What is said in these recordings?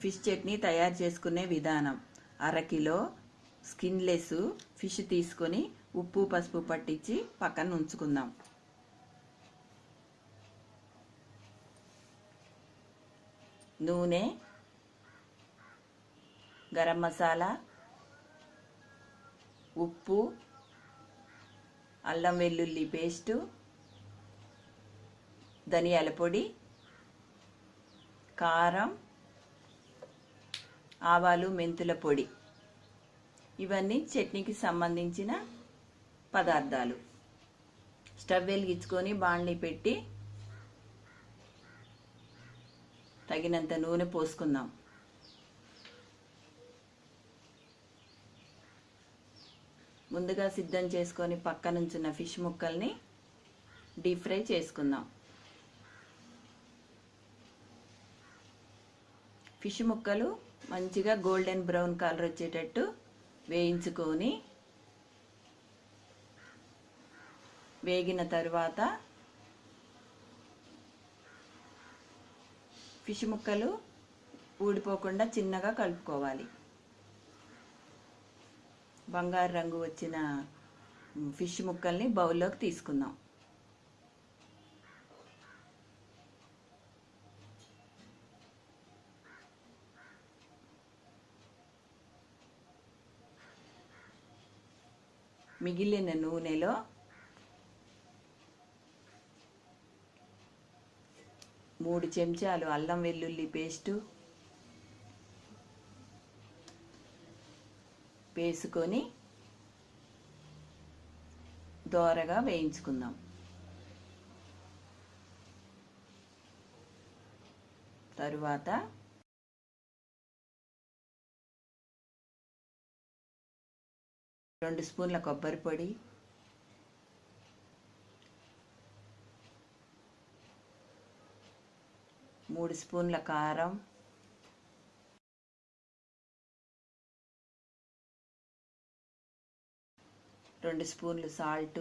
Fish chutney తయారు చేసుకునే విధానం. అరకిలో స్కిన్లెస్ ఫిష్ తీసుకొని ఉప్పు పసుపు పట్టించి పక్కన ఉంచుకుందాం. నూనె గరం మసాలా ఉప్పు అల్లం వెల్లుల్లి పేస్టు ధనియాల పొడి కారం ఆవాలు మెంతుల పొడి. ఇవన్నీ చట్నీకి సంబంధించిన పదార్థాలు. స్టవ్ వెలిగించుకొని బాణలి పెట్టి తగినంత నూనె పోసుకుందాం. ముందుగా సిద్ధం చేసుకొని పక్కనుంచున్న ఫిష్ ముక్కల్ని డీప్ ఫ్రై చేసుకుందాం. ఫిష్ ముక్కలు మంచిగా గోల్డెన్ బ్రౌన్ కలర్ వచ్చేటట్టు వేయించుకొని వేగిన తర్వాత ఫిష్ ముక్కలు ఊడిపోకుండా చిన్నగా కలుపుకోవాలి. బంగారు రంగు వచ్చిన ఫిష్ ముక్కల్ని బౌల్లోకి తీసుకుందాం. మిగిలిన నూనెలో మూడు చెంచాలు అల్లం వెల్లుల్లి పేస్టు వేసుకొని దోరగా వేయించుకుందాం. తరువాత రెండు స్పూన్ల కొబ్బరి పొడి. మూడు స్పూన్ల కారం. రెండు స్పూన్లు సాల్ట్.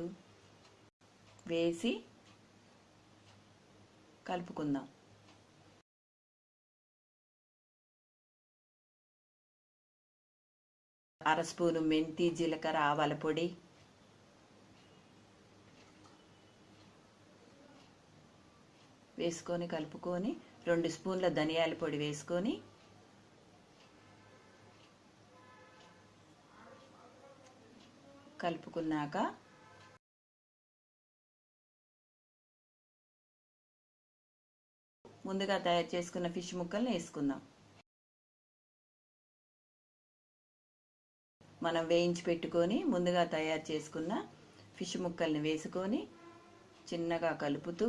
వేసి కలుపుకుందాం. అర స్పూను మెంతి జీలకర్ర ఆవాల పొడి. వేసుకొని కలుపుకొని రెండు స్పూన్ల ధనియాల పొడి వేసుకొని కలుపుకున్నాక ముందుగా తయారు చేసుకున్న ఫిష్ ముక్కల్ని వేసుకుందాం. మనం వేయించి పెట్టుకొని ముందుగా తయారు చేసుకున్న ఫిష్ ముక్కల్ని వేసుకొని చిన్నగా కలుపుతూ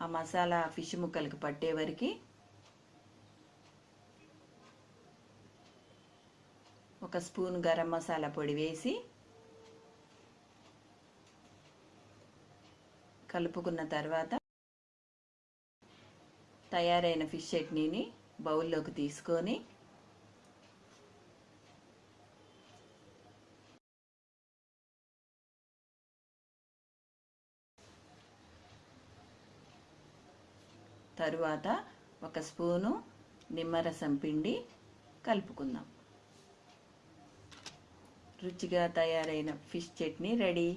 ఆ మసాలా ఫిష్ ముక్కలకి పట్టే వరకు ఒక స్పూన్ గరం మసాలా పొడి వేసి కలుపుకున్న తర్వాత తయారైన ఫిష్ చట్నీని బౌల్లోకి తీసుకొని తరువాత ఒక స్పూను నిమ్మరసం పిండి కలుపుకుందాం. రుచిగా తయారైన ఫిష్ చట్నీ రెడీ.